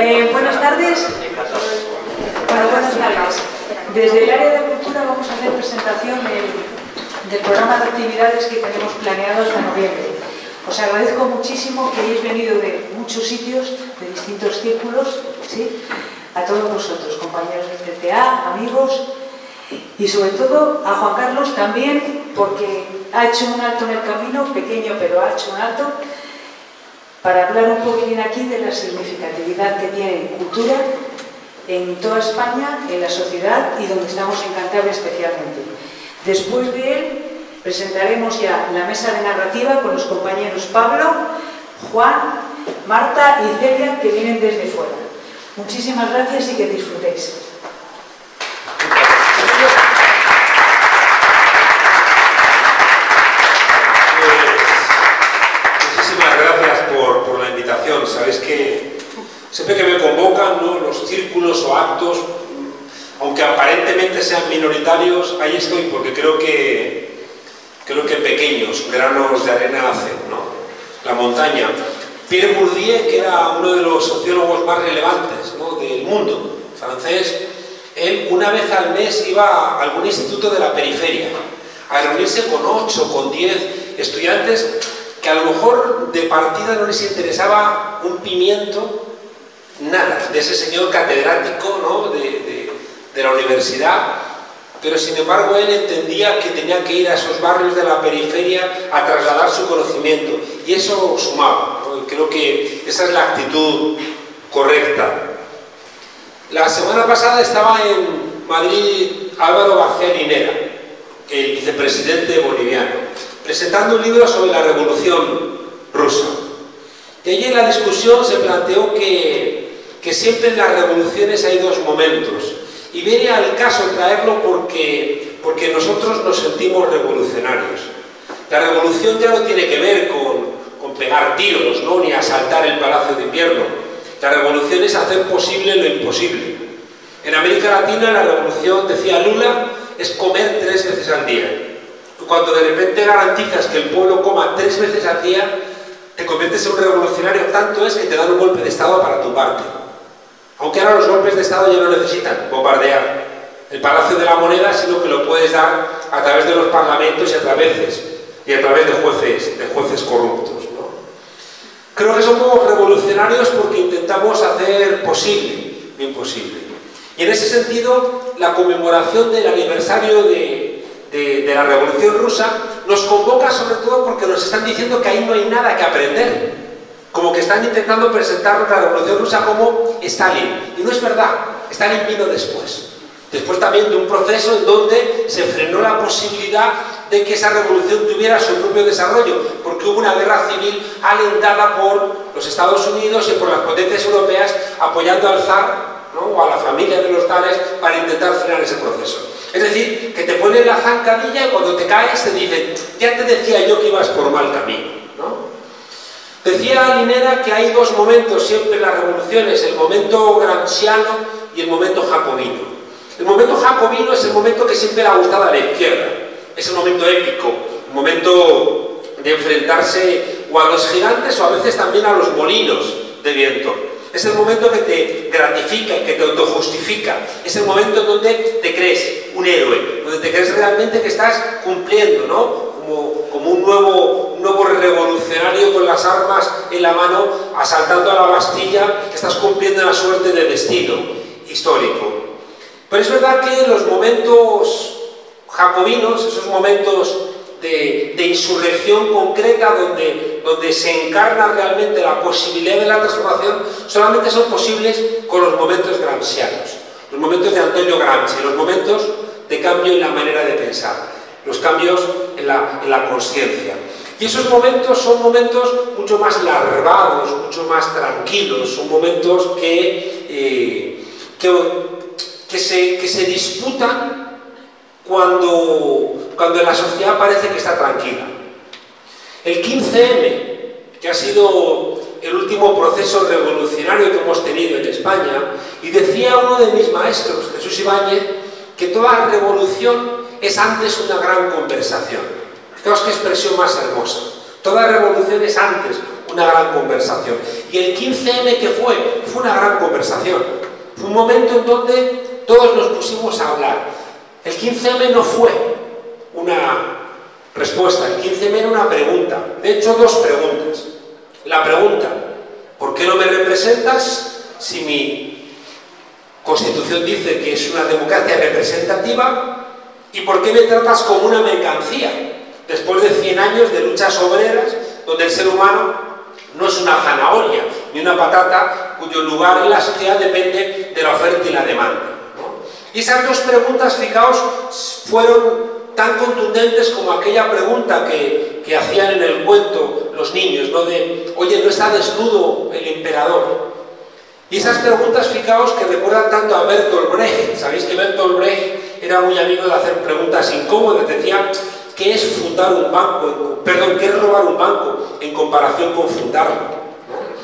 Eh, buenas tardes. Bueno, buenas tardes. Desde el área de cultura vamos a hacer presentación del, programa de actividades que tenemos planeado hasta noviembre. Os agradezco muchísimo que hayáis venido de muchos sitios, de distintos círculos, ¿sí? a todos vosotros, compañeros del CTA, amigos, y sobre todo a Juan Carlos también, porque ha hecho un alto en el camino, pequeño pero ha hecho un alto, para hablar un poquitín aquí de la significatividad que tiene cultura en toda España, en la sociedad y donde estamos en Cantabria especialmente. Después de él presentaremos ya la mesa de narrativa con los compañeros Pablo, Juan, Marta y Celia que vienen desde fuera. Muchísimas gracias y que disfrutéis. Sabéis que siempre que me convocan los círculos o actos, aunque aparentemente sean minoritarios, ahí estoy porque creo que, creo que pequeños granos de arena hacen. La montaña. Pierre Bourdieu, que era uno de los sociólogos más relevantes del mundo francés, él una vez al mes iba a algún instituto de la periferia a reunirse con 8, con 10 estudiantes que a lo mejor de partida no les interesaba un pimiento, nada, de ese señor catedrático ¿no? de, la universidad, pero sin embargo él entendía que tenía que ir a esos barrios de la periferia a trasladar su conocimiento, y eso sumaba, creo que esa es la actitud correcta. La semana pasada estaba en Madrid Álvaro García Linera, el vicepresidente boliviano presentando un libro sobre la revolución rusa. Y allí en la discusión se planteó que, que siempre en las revoluciones hay dos momentos. Y viene al caso traerlo porque, porque nosotros nos sentimos revolucionarios. La revolución ya no tiene que ver con, con pegar tiros, ¿no? ni asaltar el Palacio de Invierno. La revolución es hacer posible lo imposible. En América Latina la revolución, decía Lula, es comer tres veces al día cuando de repente garantizas que el pueblo coma tres veces al día, te conviertes en un revolucionario, tanto es que te dan un golpe de Estado para tu parte. Aunque ahora los golpes de Estado ya no necesitan bombardear el Palacio de la Moneda, sino que lo puedes dar a través de los parlamentos y a través, de jueces, de jueces corruptos. Creo que somos revolucionarios porque intentamos hacer posible lo imposible. Y en ese sentido, la conmemoración del aniversario de, la Revolución Rusa nos convoca sobre todo porque nos están diciendo que ahí no hay nada que aprender. Como que están intentando presentar la Revolución Rusa como Stalin. Y no es verdad, Stalin vino después. Después también de un proceso en donde se frenó la posibilidad de que esa revolución tuviera su propio desarrollo, porque hubo una guerra civil alentada por los Estados Unidos y por las potencias europeas apoyando al zar o a la familia de los zares para intentar frenar ese proceso. Es decir, que te ponen la zancadilla y cuando te caes te dicen, ya te decía yo que ibas por mal camino. ¿no? Decía Linera que hay dos momentos siempre en las revoluciones, el momento gramsciano y el momento jacobino. El momento jacobino es el momento que siempre le ha gustado a la izquierda. Es el momento épico, el momento de enfrentarse o a los gigantes o a veces también a los molinos de viento. Es el momento que te gratifica, que te autojustifica. Es el momento donde te crees un héroe, donde te crees realmente que estás cumpliendo, ¿no? Como, un, nuevo, revolucionario con las armas en la mano, asaltando a la Bastilla, estás cumpliendo la suerte del destino histórico. Pero es verdad que los momentos jacobinos, esos momentos de, insurrección concreta donde, donde se encarna realmente la posibilidad de la transformación, solamente son posibles con los momentos gramscianos, los momentos de Antonio Gramsci, los momentos de cambio en la manera de pensar, los cambios en la, en la conciencia. Y esos momentos son momentos mucho más larvados, mucho más tranquilos, son momentos que, eh, que, se, que se disputan cuando, cuando la sociedad parece que está tranquila. El 15M, que ha sido el último proceso revolucionario que hemos tenido en España, y decía uno de mis maestros, Jesús Ibáñez, que toda revolución es antes una gran conversación. Fijaos qué expresión más hermosa. Toda revolución es antes una gran conversación. Y el 15M que fue, fue una gran conversación. Fue un momento en donde todos nos pusimos a hablar. El 15M no fue una respuesta, el 15M era una pregunta. De hecho, dos preguntas. La pregunta, ¿por qué no me representas si mi constitución dice que es una democracia representativa? ¿Y por qué me tratas como una mercancía? Después de 100 años de luchas obreras, donde el ser humano no es una zanahoria ni una patata cuyo lugar en la sociedad depende de la oferta y la demanda. Y esas dos preguntas, fijaos, fueron tan contundentes como aquella pregunta que, que hacían en el cuento los niños, ¿no? De, oye, ¿no está desnudo el emperador? Y esas preguntas, fijaos, que recuerdan tanto a Bertolt Brecht. Sabéis que Bertolt Brecht era muy amigo de hacer preguntas incómodas. Decía, ¿qué es fundar un banco? Perdón, ¿qué es robar un banco en comparación con fundarlo?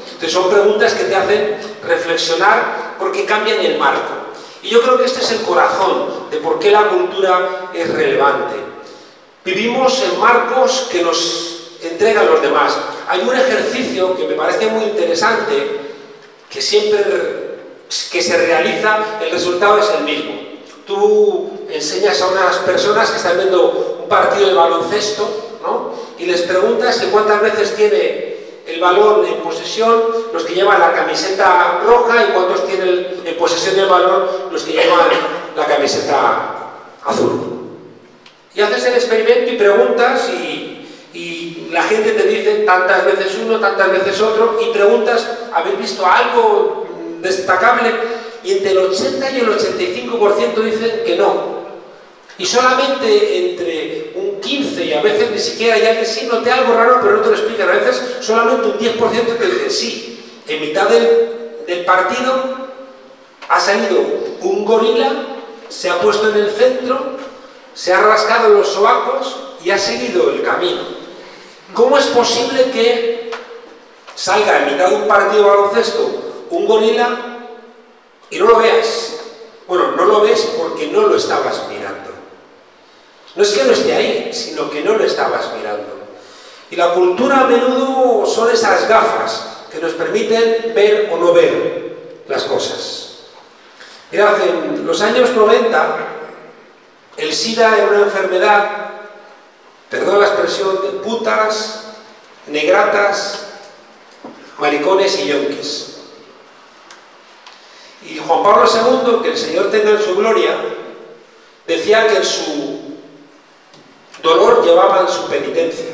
Entonces son preguntas que te hacen reflexionar porque cambian el marco. Y yo creo que este es el corazón de por qué la cultura es relevante. Vivimos en marcos que nos entregan los demás. Hay un ejercicio que me parece muy interesante, que siempre que se realiza, el resultado es el mismo. Tú enseñas a unas personas que están viendo un partido de baloncesto, ¿no? Y les preguntas que cuántas veces tiene el balón en posesión los que llevan la camiseta roja y cuántos tienen en posesión del balón los que llevan la camiseta azul. Y haces el experimento y preguntas y, la gente te dice tantas veces uno, tantas veces otro y preguntas, ¿habéis visto algo destacable? Y entre el 80 y el 85% dicen que no. Y solamente entre un 15 y a veces ni siquiera ya que sí, noté algo raro, pero no te lo explican. A veces solamente un 10% te dice sí. En mitad del, del partido ha salido un gorila, se ha puesto en el centro, se ha rascado los sobacos y ha seguido el camino. ¿Cómo es posible que salga en mitad de un partido de baloncesto un gorila y no lo veas? Bueno, no lo ves porque no lo estabas mirando. No es que no esté ahí, sino que no lo estabas mirando. Y la cultura a menudo son esas gafas que nos permiten ver o no ver las cosas. Mirad, en los años 90, el SIDA era una enfermedad, perdón la expresión, de putas, negratas, maricones y yonquis. Y Juan Pablo II, que el Señor tenga en su gloria, decía que en su dolor llevaban su penitencia.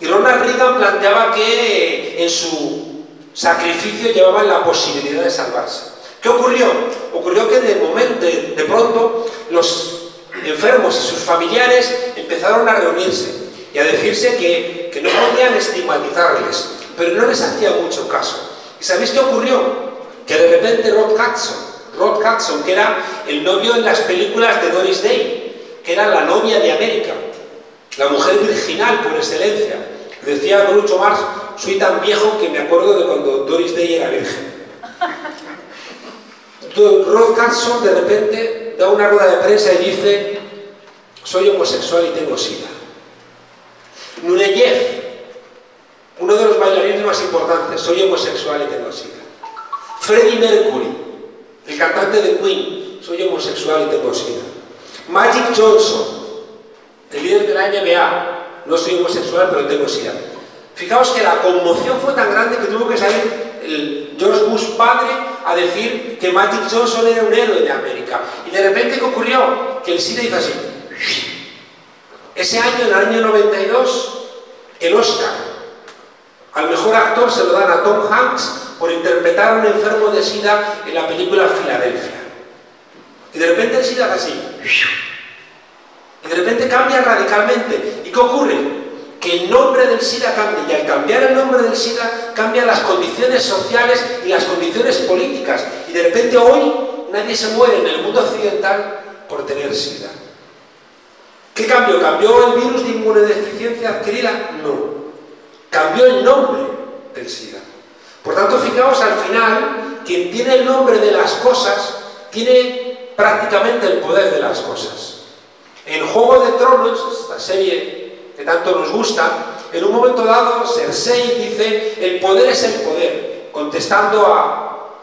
Y Ronald Reagan planteaba que en su sacrificio llevaban la posibilidad de salvarse. ¿Qué ocurrió? Ocurrió que de momento, de, pronto, los enfermos y sus familiares empezaron a reunirse y a decirse que, que no podían estigmatizarles, pero no les hacía mucho caso. ¿Y sabéis qué ocurrió? Que de repente Rod Hudson, Rod Hudson, que era el novio en las películas de Doris Day, que era la novia de América, la mujer virginal por excelencia. Decía Groucho Marx, soy tan viejo que me acuerdo de cuando Doris Day era virgen. Rod Carson de repente da una rueda de prensa y dice, soy homosexual y tengo sida. Nureyev, uno de los bailarines más importantes, soy homosexual y tengo sida. Freddie Mercury, el cantante de Queen, soy homosexual y tengo sida. Magic Johnson, el líder de la NBA, no soy homosexual pero tengo SIDA. Fijaos que la conmoción fue tan grande que tuvo que salir el George Bush padre a decir que Magic Johnson era un héroe de América. Y de repente, ¿qué ocurrió? Que el SIDA hizo así. Ese año, en el año 92, el Oscar al mejor actor se lo dan a Tom Hanks por interpretar a un enfermo de SIDA en la película Filadelfia. Y de repente el SIDA hace así. Y de repente cambia radicalmente. ¿Y qué ocurre? Que el nombre del SIDA cambia. Y al cambiar el nombre del SIDA, cambian las condiciones sociales y las condiciones políticas. Y de repente hoy nadie se muere en el mundo occidental por tener SIDA. ¿Qué cambió? ¿Cambió el virus de inmunodeficiencia adquirida? No. Cambió el nombre del SIDA. Por tanto, fijaos, al final, quien tiene el nombre de las cosas, tiene prácticamente el poder de las cosas. En Juego de Tronos, esta serie que tanto nos gusta, en un momento dado, Cersei dice, el poder es el poder, contestando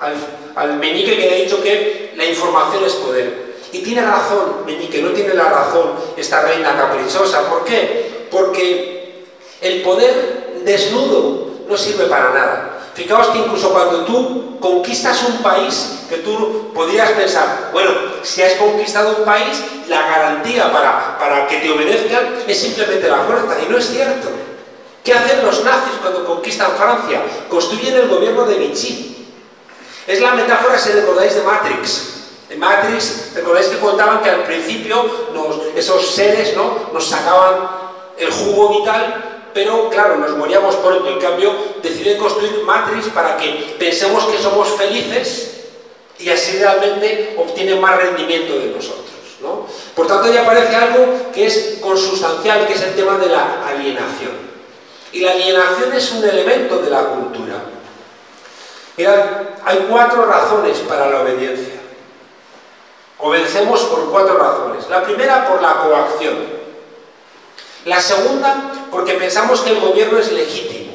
al, al meñique que ha dicho que la información es poder. Y tiene razón, meñique, no tiene la razón esta reina caprichosa. ¿Por qué? Porque el poder desnudo no sirve para nada. Fijaos que incluso cuando tú conquistas un país, que tú podrías pensar, bueno, si has conquistado un país, la garantía para, para que te obedezcan es simplemente la fuerza. Y no es cierto. ¿Qué hacen los nazis cuando conquistan Francia? Construyen el gobierno de Vichy. Es la metáfora, si recordáis, de Matrix. En Matrix, recordáis que contaban que al principio esos seres ¿no? nos sacaban el jugo vital pero claro, nos moríamos pronto. En cambio, deciden construir Matrix para que pensemos que somos felices y así realmente obtienen más rendimiento de nosotros. ¿no? Por tanto, ya aparece algo que es consustancial, que es el tema de la alienación. Y la alienación es un elemento de la cultura. Mirad, hay cuatro razones para la obediencia. Obedecemos por cuatro razones. La primera, por la coacción. La segunda, porque pensamos que el gobierno es legítimo.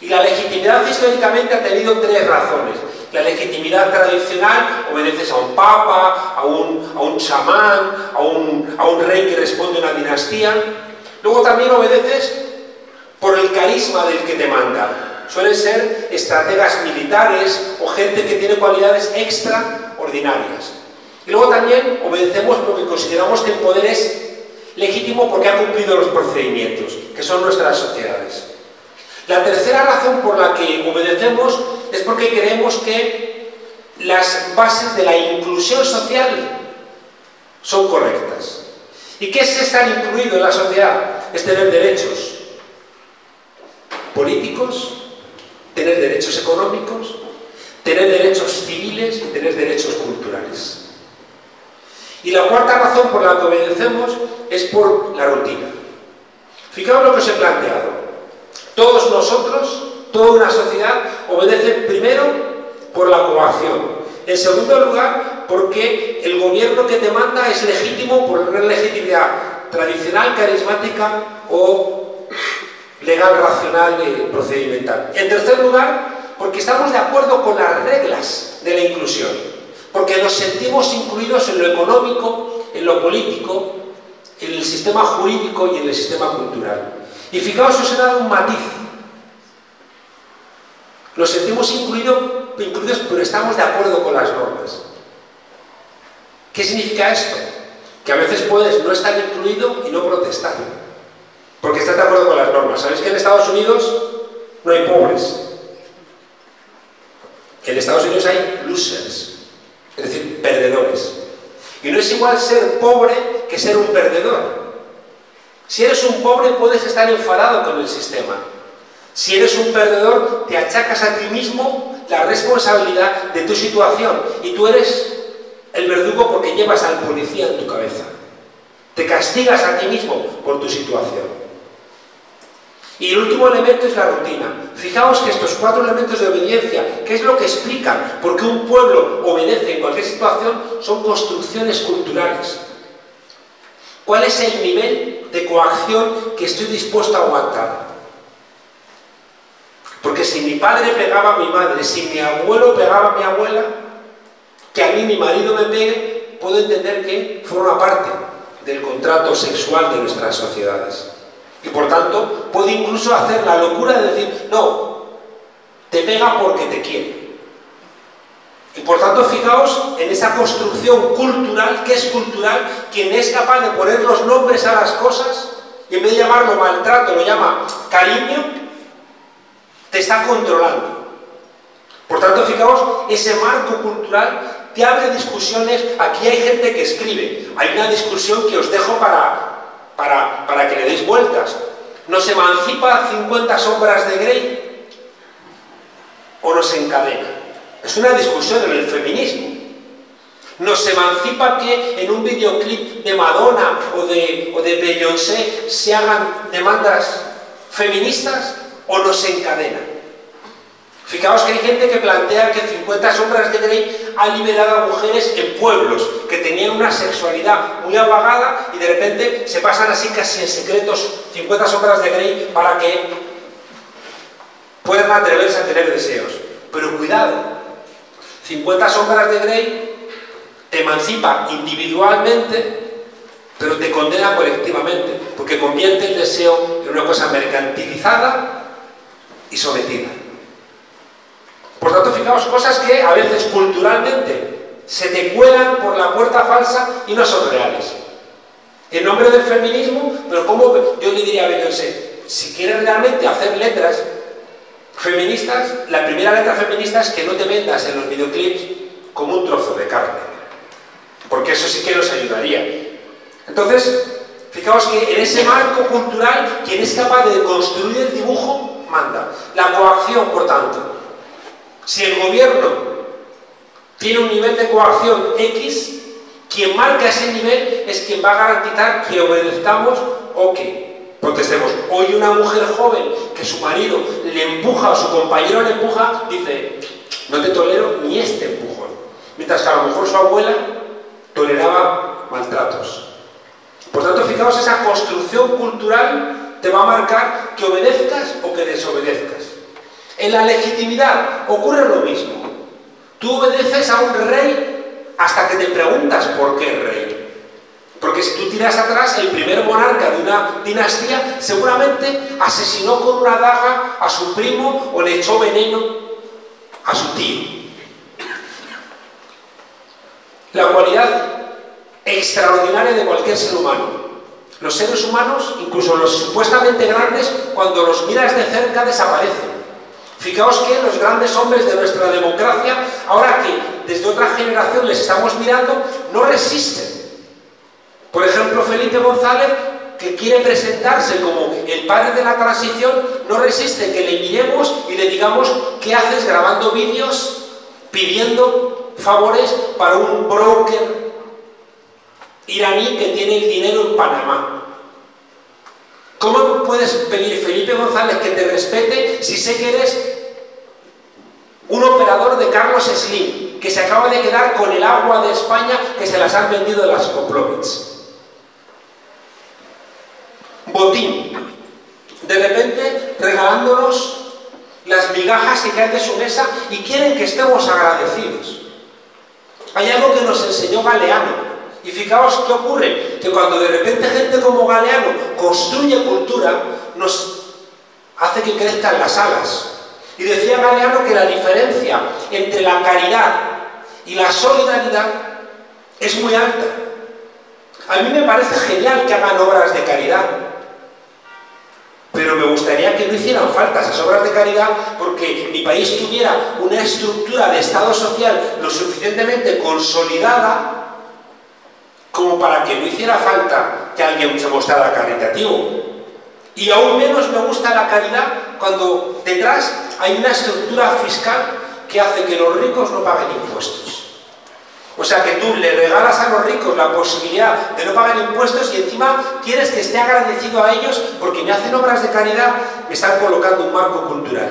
Y la legitimidad históricamente ha tenido tres razones. La legitimidad tradicional, obedeces a un papa, a un, a un chamán, a un, a un rey que responde a una dinastía. Luego también obedeces por el carisma del que te manda. Suelen ser estrategas militares o gente que tiene cualidades extraordinarias. Y luego también obedecemos porque consideramos que el poder es legítimo porque ha cumplido los procedimientos, que son nuestras sociedades. La tercera razón por la que obedecemos es porque creemos que las bases de la inclusión social son correctas. ¿Y qué es estar incluido en la sociedad? Es tener derechos políticos, tener derechos económicos, tener derechos civiles y tener derechos culturales. Y la cuarta razón por la que obedecemos es por la rutina. Fijaos lo que os he planteado. Todos nosotros, toda una sociedad, obedece primero por la coacción. En segundo lugar, porque el gobierno que te manda es legítimo por una legitimidad tradicional, carismática o legal, racional y procedimental. En tercer lugar, porque estamos de acuerdo con las reglas de la inclusión porque nos sentimos incluidos en lo económico, en lo político, en el sistema jurídico y en el sistema cultural. Y fijaos, os he dado un matiz. Nos sentimos incluidos, incluidos, pero estamos de acuerdo con las normas. ¿Qué significa esto? Que a veces puedes no estar incluido y no protestar. Porque estás de acuerdo con las normas. ¿Sabéis que en Estados Unidos no hay pobres? En Estados Unidos hay losers es decir, perdedores. Y no es igual ser pobre que ser un perdedor. Si eres un pobre puedes estar enfadado con el sistema. Si eres un perdedor, te achacas a ti mismo la responsabilidad de tu situación y tú eres el verdugo porque llevas al policía en tu cabeza. Te castigas a ti mismo por tu situación. Y el último elemento es la rutina. Fijaos que estos cuatro elementos de obediencia, ¿qué es lo que explican por qué un pueblo obedece en cualquier situación? Son construcciones culturales. ¿Cuál es el nivel de coacción que estoy dispuesto a aguantar? Porque si mi padre pegaba a mi madre, si mi abuelo pegaba a mi abuela, que a mí mi marido me pegue, puedo entender que forma parte del contrato sexual de nuestras sociedades. Y por tanto puede incluso hacer la locura de decir, no, te pega porque te quiere. Y por tanto, fijaos en esa construcción cultural, que es cultural, quien es capaz de poner los nombres a las cosas, y en vez de llamarlo maltrato, lo llama cariño, te está controlando. Por tanto, fijaos, ese marco cultural te abre discusiones. Aquí hay gente que escribe. Hay una discusión que os dejo para, para, que le deis vueltas. ¿Nos emancipa 50 sombras de Grey? ¿O nos encadena? Es una discusión en el feminismo. ¿Nos emancipa que en un videoclip de Madonna o de, Beyoncé se hagan demandas feministas o nos encadena? Fijaos que hay gente que plantea que 50 sombras de Grey ha liberado a mujeres en pueblos que tenían una sexualidad muy apagada y de repente se pasan así casi en secretos 50 sombras de Grey para que puedan atreverse a tener deseos. Pero cuidado, 50 sombras de Grey te emancipa individualmente pero te condena colectivamente, porque convierte el deseo en una cosa mercantilizada y sometida. Por tanto, fijaos cosas que a veces culturalmente se te cuelan por la puerta falsa y no son reales. En nombre del feminismo, pero como yo le diría a Beyoncé, si quieres realmente hacer letras feministas, la primera letra feminista es que no te vendas en los videoclips como un trozo de carne. Porque eso sí que nos ayudaría. Entonces, fijaos que en ese marco cultural, quien es capaz de construir el dibujo, manda. La coacción, por tanto. Si el gobierno tiene un nivel de coacción X, quien marca ese nivel es quien va a garantizar que obedezcamos o que protestemos. Hoy una mujer joven que su marido le empuja o su compañero le empuja, dice, no te tolero ni este empujón. Mientras que a lo mejor su abuela toleraba maltratos. Por tanto, fijaos, esa construcción cultural te va a marcar que obedezcas o que desobedezcas. En la legitimidad ocurre lo mismo. Tú obedeces a un rey hasta que te preguntas por qué rey. Porque si tú tiras atrás, el primer monarca de una dinastía seguramente asesinó con una daga a su primo o le echó veneno a su tío. La cualidad extraordinaria de cualquier ser humano. Los seres humanos, incluso los supuestamente grandes, cuando los miras de cerca desaparecen. Fijaos que los grandes hombres de nuestra democracia, ahora que desde otra generación les estamos mirando, no resisten. Por ejemplo, Felipe González, que quiere presentarse como el padre de la transición, no resiste que le miremos y le digamos qué haces grabando vídeos pidiendo favores para un broker iraní que tiene el dinero en Panamá. ¿Cómo puedes pedir, Felipe González, que te respete si sé que eres un operador de Carlos Slim, que se acaba de quedar con el agua de España que se las han vendido las Coplovits? Botín. De repente regalándonos las migajas que caen de su mesa y quieren que estemos agradecidos. Hay algo que nos enseñó Galeano, y fijaos qué ocurre, que cuando de repente gente como Galeano construye cultura, nos hace que crezcan las alas. Y decía Galeano que la diferencia entre la caridad y la solidaridad es muy alta. A mí me parece genial que hagan obras de caridad, pero me gustaría que no hicieran falta esas obras de caridad porque mi país tuviera una estructura de Estado social lo suficientemente consolidada como para que no hiciera falta que alguien se mostrara caritativo. Y aún menos me gusta la caridad cuando detrás hay una estructura fiscal que hace que los ricos no paguen impuestos. O sea que tú le regalas a los ricos la posibilidad de no pagar impuestos y encima quieres que esté agradecido a ellos porque me hacen obras de caridad, me están colocando un marco cultural.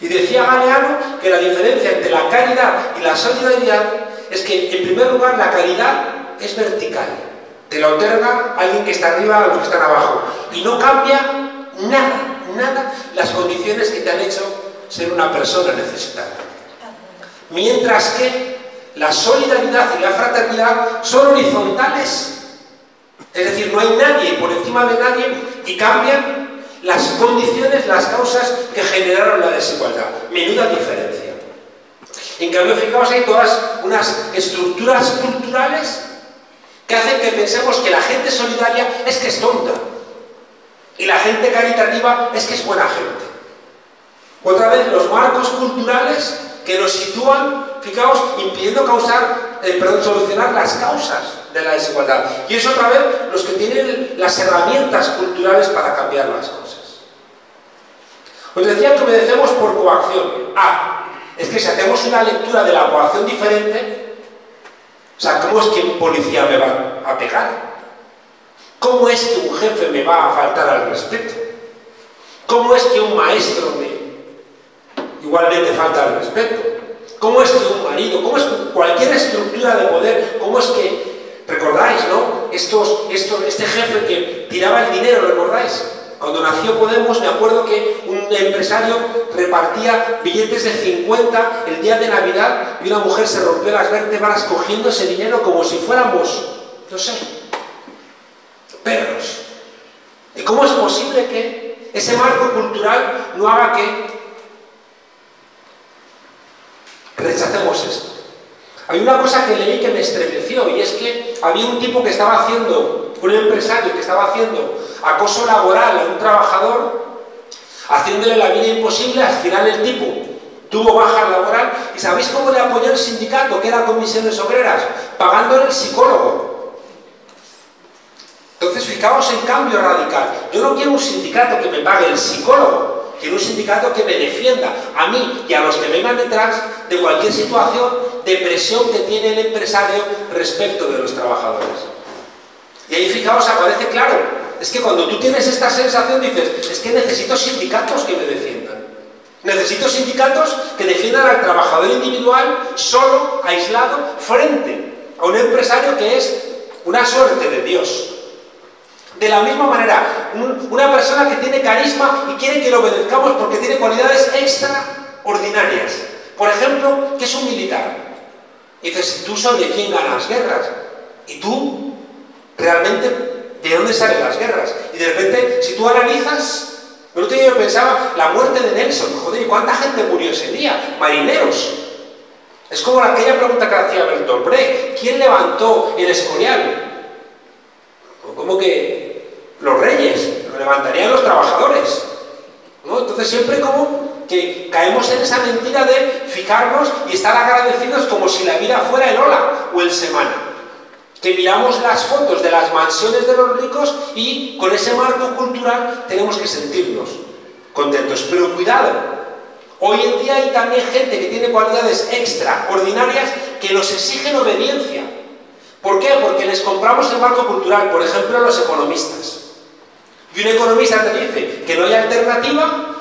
Y decía Galeano que la diferencia entre la caridad y la solidaridad es que, en primer lugar, la caridad es vertical. Te la otorga alguien que está arriba a los que están abajo. Y no cambia nada, nada las condiciones que te han hecho ser una persona necesitada. Mientras que la solidaridad y la fraternidad son horizontales. Es decir, no hay nadie por encima de nadie y cambian las condiciones, las causas que generaron la desigualdad. Menuda diferencia. En cambio, fijaos, hay todas unas estructuras culturales que hacen que pensemos que la gente solidaria es que es tonta y la gente caritativa es que es buena gente. Otra vez, los marcos culturales que nos sitúan, fijaos, impidiendo causar, eh, perdón, solucionar las causas de la desigualdad. Y es otra vez los que tienen las herramientas culturales para cambiar las cosas. Os decía que obedecemos por coacción. Ah, es que si hacemos una lectura de la coacción diferente, o sea, ¿cómo es que un policía me va a pegar? ¿Cómo es que un jefe me va a faltar al respeto? ¿Cómo es que un maestro me igualmente falta al respeto? Cómo es un marido, cómo es que cualquier estructura de poder, cómo es que, recordáis, ¿no? Estos, estos, este jefe que tiraba el dinero, ¿recordáis? Cuando nació Podemos, me acuerdo que un empresario repartía billetes de 50 el día de Navidad y una mujer se rompió las vértebras cogiendo ese dinero como si fuéramos, no sé, perros. ¿Y cómo es posible que ese marco cultural no haga que rechacemos esto? Hay una cosa que leí que me estremeció y es que había un tipo que estaba haciendo, un empresario que estaba haciendo acoso laboral a un trabajador, haciéndole la vida imposible, al final el tipo tuvo baja laboral y ¿sabéis cómo le apoyó el sindicato, que era Comisiones Obreras? Pagándole el psicólogo. Entonces, fijaos en cambio radical. Yo no quiero un sindicato que me pague el psicólogo, quiero un sindicato que me defienda a mí y a los que vengan detrás de cualquier situación de presión que tiene el empresario respecto de los trabajadores. Y ahí fijaos, aparece claro, es que cuando tú tienes esta sensación dices, es que necesito sindicatos que me defiendan. Necesito sindicatos que defiendan al trabajador individual solo, aislado, frente a un empresario que es una suerte de Dios. De la misma manera, una persona que tiene carisma y quiere que lo obedezcamos porque tiene cualidades extraordinarias. Por ejemplo, que es un militar. Y dices, ¿tú sobre quién ganas guerras? ¿Y tú realmente ¿De dónde salen las guerras? Y de repente, si tú analizas, el otro día yo pensaba, la muerte de Nelson, joder, ¿y cuánta gente murió ese día? Marineros. Es como aquella pregunta que hacía Bertolt Brecht, ¿quién levantó el Escorial? ¿Cómo que los reyes? Lo levantarían los trabajadores. ¿no? Entonces siempre como que caemos en esa mentira de fijarnos y estar agradecidos como si la vida fuera el hola o el semana que miramos las fotos de las mansiones de los ricos y con ese marco cultural tenemos que sentirnos contentos. Pero cuidado, hoy en día hay también gente que tiene cualidades extraordinarias que nos exigen obediencia. ¿Por qué? Porque les compramos el marco cultural, por ejemplo, los economistas. Y un economista te dice que no hay alternativa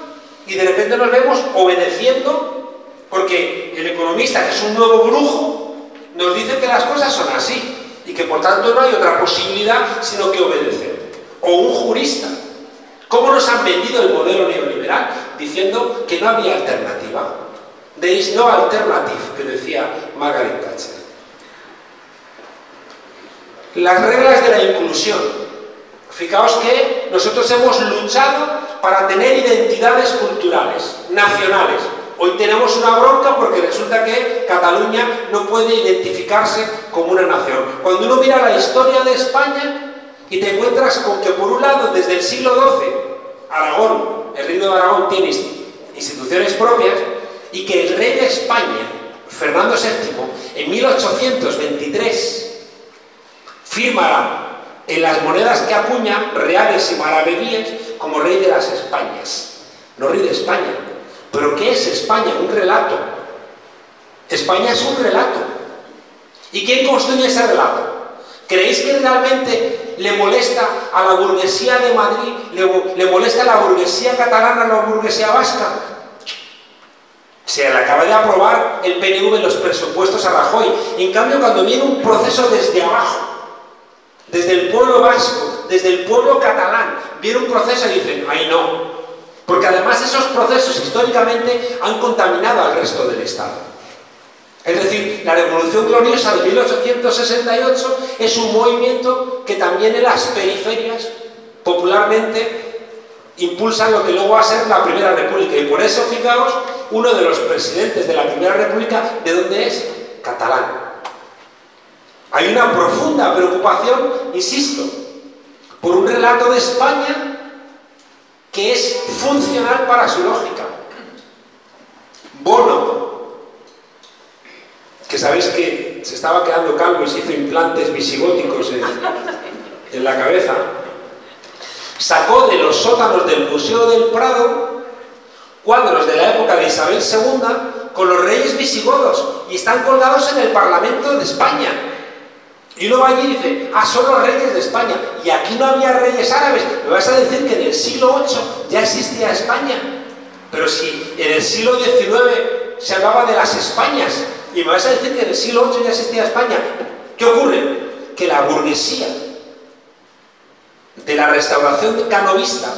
y de repente nos vemos obedeciendo porque el economista, que es un nuevo brujo, nos dice que las cosas son así y que por tanto no hay otra posibilidad sino que obedecer. O un jurista. ¿Cómo nos han vendido el modelo neoliberal? Diciendo que no había alternativa. There is no alternative, que decía Margaret Thatcher. Las reglas de la inclusión. Fijaos que nosotros hemos luchado para tener identidades culturales, nacionales, Hoy tenemos una bronca porque resulta que Cataluña no puede identificarse como una nación. Cuando uno mira la historia de España y te encuentras con que por un lado desde el siglo XII Aragón, el reino de Aragón tiene instituciones propias y que el rey de España, Fernando VII, en 1823 firmará en las monedas que acuña reales y maravedíes como rey de las Españas, no rey de España, ¿Pero qué es España? Un relato. España es un relato. ¿Y quién construye ese relato? ¿Creéis que realmente le molesta a la burguesía de Madrid, le, molesta a la burguesía catalana, a la burguesía vasca? Se le acaba de aprobar el PNV los presupuestos a Rajoy. En cambio, cuando viene un proceso desde abajo, desde el pueblo vasco, desde el pueblo catalán, viene un proceso y dicen, ay no, porque además esos procesos históricamente han contaminado al resto del Estado. Es decir, la Revolución Gloriosa de 1868 es un movimiento que también en las periferias popularmente impulsa lo que luego va a ser la Primera República. Y por eso, fijaos, uno de los presidentes de la Primera República, ¿de dónde es? Catalán. Hay una profunda preocupación, insisto, por un relato de España que es funcional para su lógica. Bono, que sabéis que se estaba quedando calvo y se hizo implantes visigóticos en, la cabeza, sacó de los sótanos del Museo del Prado cuadros de la época de Isabel II con los reyes visigodos y están colgados en el Parlamento de España. Y luego allí dice, ah, son los reyes de España. Y aquí no había reyes árabes. Me vas a decir que en el siglo VIII ya existía España. Pero si en el siglo XIX se hablaba de las Españas. Y me vas a decir que en el siglo VIII ya existía España. ¿Qué ocurre? Que la burguesía de la restauración canovista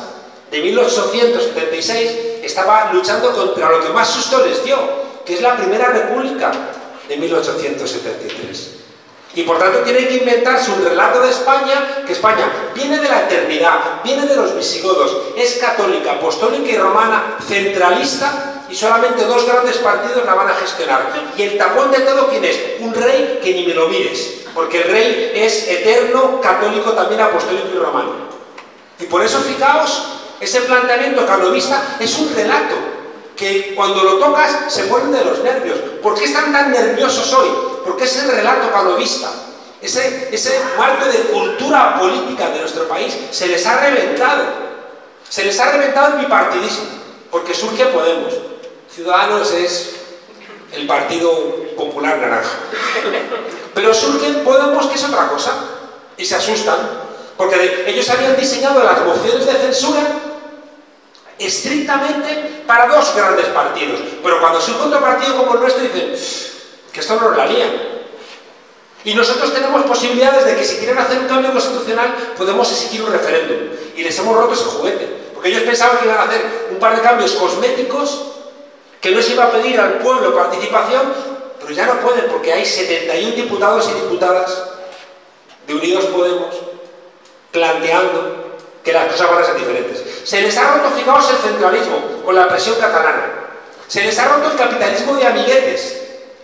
de 1876 estaba luchando contra lo que más susto les dio, que es la Primera República de 1873. Y por tanto tiene que inventarse un relato de España, que España viene de la eternidad, viene de los visigodos, es católica, apostólica y romana, centralista, y solamente dos grandes partidos la van a gestionar. Y el tapón de todo, ¿quién es? Un rey que ni me lo mires, porque el rey es eterno, católico, también apostólico y romano. Y por eso, fijaos, ese planteamiento canovista es un relato que cuando lo tocas se ponen de los nervios. ¿Por qué están tan nerviosos hoy? Porque es el relato canovista. Ese, ese de cultura política de nuestro país se les ha reventado. Se les ha reventado el bipartidismo, porque surge Podemos. Ciudadanos es el Partido Popular Naranja. Pero surge Podemos, que es otra cosa, y se asustan, porque ellos habían diseñado las mociones de censura estrictamente para dos grandes partidos. Pero cuando surge otro partido como el nuestro, dicen que esto no la lía. Y nosotros tenemos posibilidades de que si quieren hacer un cambio constitucional, podemos exigir un referéndum. Y les hemos roto ese juguete. Porque ellos pensaban que iban a hacer un par de cambios cosméticos, que no se iba a pedir al pueblo participación, pero ya no pueden porque hay 71 diputados y diputadas de Unidos Podemos planteando que las cosas van a ser diferentes. Se les ha roto, fijaos, el centralismo con la presión catalana. Se les ha roto el capitalismo de amiguetes,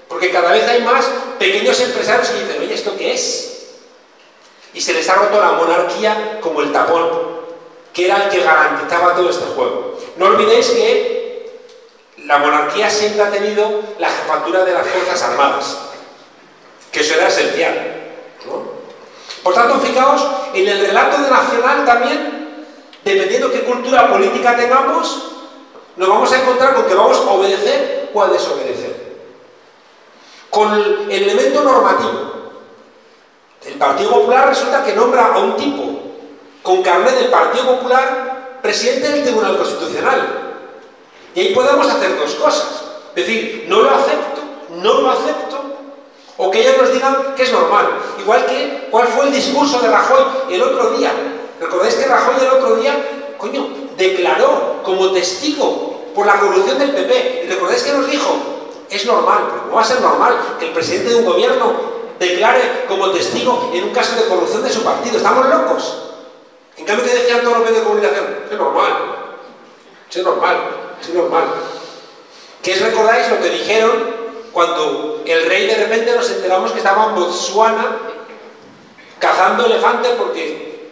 porque cada vez hay más pequeños empresarios que dicen, oye, ¿esto qué es? Y se les ha roto la monarquía como el tapón, que era el que garantizaba todo este juego. No olvidéis que la monarquía siempre ha tenido la jefatura de las Fuerzas Armadas, que eso era esencial. Por tanto, fijaos, en el relato de nacional también, dependiendo qué cultura política tengamos, nos vamos a encontrar con que vamos a obedecer o a desobedecer. Con el elemento normativo. El Partido Popular resulta que nombra a un tipo con carnet del Partido Popular presidente del Tribunal Constitucional. Y ahí podemos hacer dos cosas. Decir, no lo acepto, no lo acepto, o que ellos nos digan que es normal. Igual que, ¿cuál fue el discurso de Rajoy el otro día? ¿Recordáis que Rajoy el otro día, coño, declaró como testigo por la corrupción del PP? ¿Y recordáis que nos dijo? Es normal, pero ¿cómo va a ser normal que el presidente de un gobierno declare como testigo en un caso de corrupción de su partido? ¿Estamos locos? En cambio, ¿qué decían todos los medios de comunicación? Es normal. Es normal. Es normal. ¿Qué es recordáis lo que dijeron cuando el rey de repente nos enteramos que estaba en Botswana cazando elefantes porque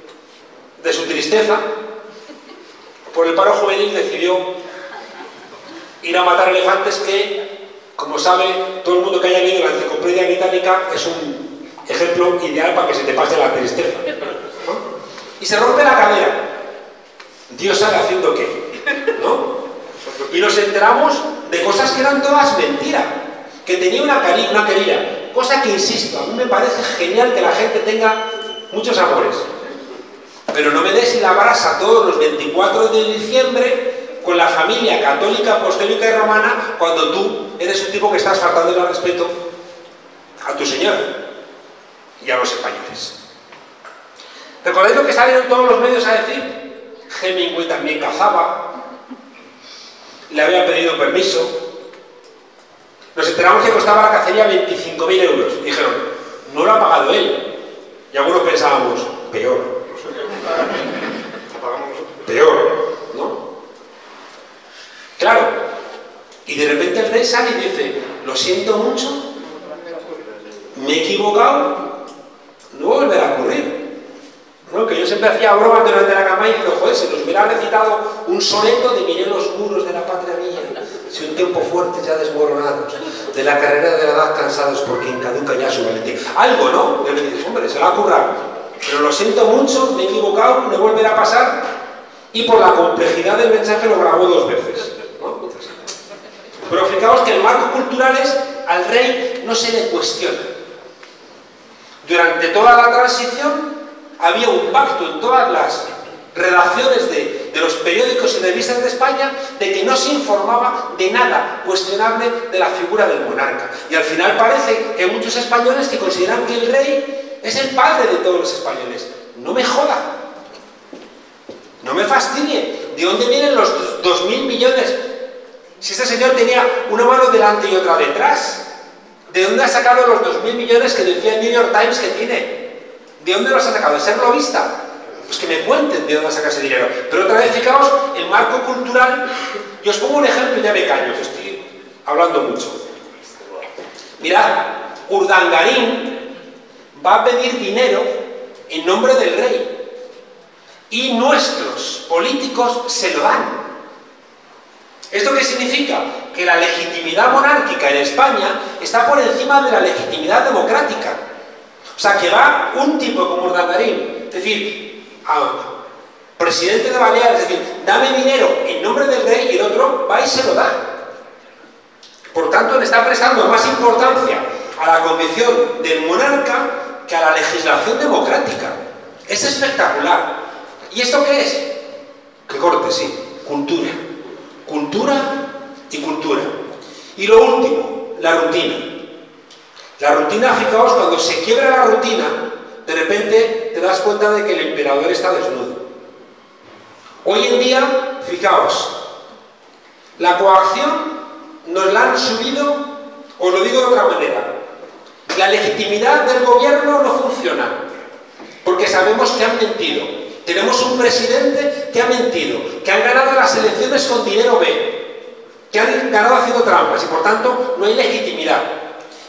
de su tristeza por el paro juvenil decidió ir a matar elefantes que, como sabe todo el mundo que haya leído la enciclopedia británica, es un ejemplo ideal para que se te pase la tristeza. Y se rompe la cadera. Dios sabe haciendo qué. ¿no? Y nos enteramos de cosas que eran todas mentiras que tenía una, querida, cosa que insisto, a mí me parece genial que la gente tenga muchos amores. Pero no me des la brasa todos los 24 de diciembre con la familia católica, apostólica y romana cuando tú eres un tipo que estás faltando el respeto a tu Señor y a los españoles. ¿Recordáis lo que salieron todos los medios a decir? Hemingway también cazaba, le había pedido permiso, nos enteramos que costaba la cacería 25.000 euros. Dijeron, no lo ha pagado él. Y algunos pensábamos, peor. Peor, ¿no? Claro. Y de repente el rey sale y dice, lo siento mucho, me he equivocado, no volverá a ocurrir. ¿No? Que yo siempre hacía bromas delante de la cama y digo, joder, si nos hubiera recitado un soneto de los muros de la patria mía si un tiempo fuerte ya desmoronados, de la carrera de la edad cansados por quien caduca ya su valentía. Algo, ¿no? Y le dices, hombre, se la ha currado. Pero lo siento mucho, me he equivocado, me volverá a pasar. Y por la complejidad del mensaje lo grabó dos veces. Pero fijaos que el marco cultural es al rey no se le cuestiona. Durante toda la transición había un pacto en todas las redacciones de, de los periódicos y revistas de España de que no se informaba de nada cuestionable de la figura del monarca. Y al final parece que hay muchos españoles que consideran que el rey es el padre de todos los españoles. No me joda. No me fastidie. ¿De dónde vienen los dos mil millones? Si este señor tenía una mano delante y otra detrás. ¿De dónde ha sacado los dos mil millones que decía el New York Times que tiene? ¿De dónde los ha sacado? ¿De ser lobista? Pues que me cuenten de dónde saca ese dinero. Pero otra vez, fijaos, el marco cultural... Y os pongo un ejemplo y ya me callo, que estoy hablando mucho. Mirad, Urdangarín va a pedir dinero en nombre del rey. Y nuestros políticos se lo dan. ¿Esto qué significa? Que la legitimidad monárquica en España está por encima de la legitimidad democrática. O sea, que va un tipo como Urdangarín, es decir, presidente de Baleares, es decir, dame dinero en nombre del rey y el otro va y se lo da. Por tanto, le está prestando más importancia a la convicción del monarca que a la legislación democrática. Es espectacular. ¿Y esto qué es? Que corte, sí, cultura. Cultura y cultura. Y lo último, la rutina. La rutina, fijaos, cuando se quiebra la rutina, de repente te das cuenta de que el emperador está desnudo. Hoy en día, fijaos, la coacción nos la han subido, os lo digo de otra manera, la legitimidad del gobierno no funciona, porque sabemos que han mentido. Tenemos un presidente que ha mentido, que han ganado las elecciones con dinero B, que han ganado haciendo trampas y por tanto no hay legitimidad.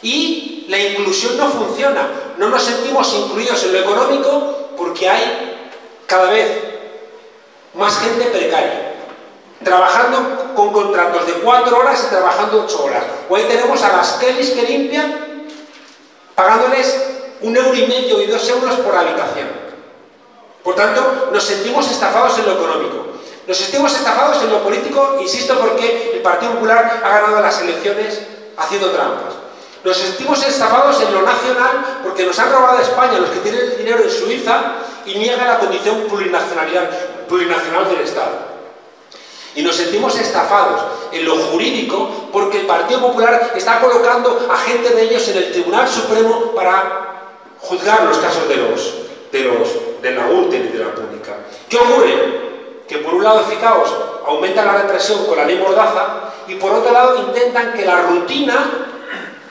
Y la inclusión no funciona. No nos sentimos incluidos en lo económico porque hay cada vez más gente precaria. Trabajando con contratos de cuatro horas y trabajando ocho horas. Hoy tenemos a las Kellys que limpian pagándoles un euro y medio y dos euros por habitación. Por tanto, nos sentimos estafados en lo económico. Nos sentimos estafados en lo político, insisto, porque el Partido Popular ha ganado las elecciones haciendo trampas. Nos sentimos estafados en lo nacional porque nos han robado a España los que tienen el dinero en Suiza y niegan la condición plurinacional del Estado. Y nos sentimos estafados en lo jurídico porque el Partido Popular está colocando a gente de ellos en el Tribunal Supremo para juzgar los casos de los, de los de la Gürtel y de la Pública. ¿Qué ocurre? Que por un lado, fijaos, aumenta la represión con la ley Mordaza y por otro lado intentan que la rutina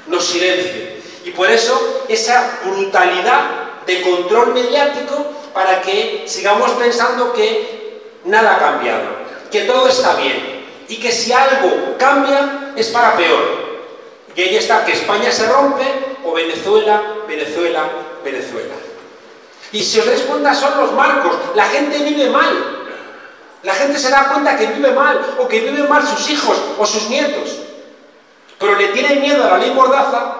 nos silencie. Y por eso esa brutalidad de control mediático para que sigamos pensando que nada ha cambiado, que todo está bien y que si algo cambia es para peor. Y ahí está, que España se rompe o Venezuela, Venezuela, Venezuela. Y si os dais son los marcos, la gente vive mal. La gente se da cuenta que vive mal o que viven mal sus hijos o sus nietos. Pero le tienen miedo a la ley Mordaza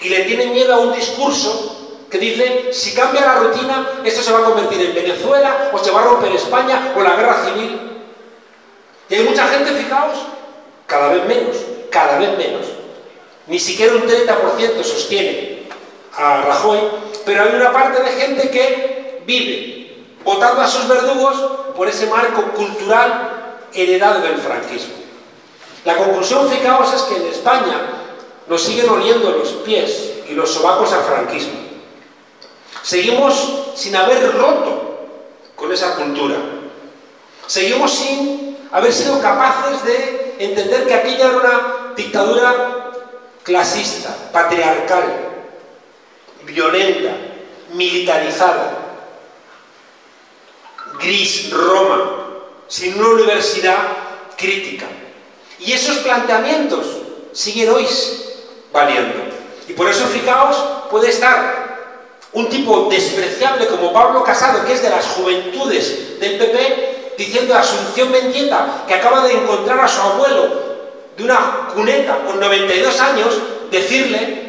y le tienen miedo a un discurso que dice, si cambia la rutina, esto se va a convertir en Venezuela, o se va a romper España, o la guerra civil. Y hay mucha gente, fijaos, cada vez menos, cada vez menos. Ni siquiera un 30% sostiene a Rajoy, pero hay una parte de gente que vive votando a sus verdugos por ese marco cultural heredado del franquismo. La conclusión, fijaos, es que en España nos siguen oliendo los pies y los sobacos al franquismo. Seguimos sin haber roto con esa cultura. Seguimos sin haber sido capaces de entender que aquella era una dictadura clasista, patriarcal, violenta, militarizada, gris, Roma, sin una universidad crítica. Y esos planteamientos siguen hoy valiendo. Y por eso, fijaos, puede estar un tipo despreciable como Pablo Casado, que es de las juventudes del PP, diciendo a Asunción Mendieta, que acaba de encontrar a su abuelo de una cuneta con 92 años, decirle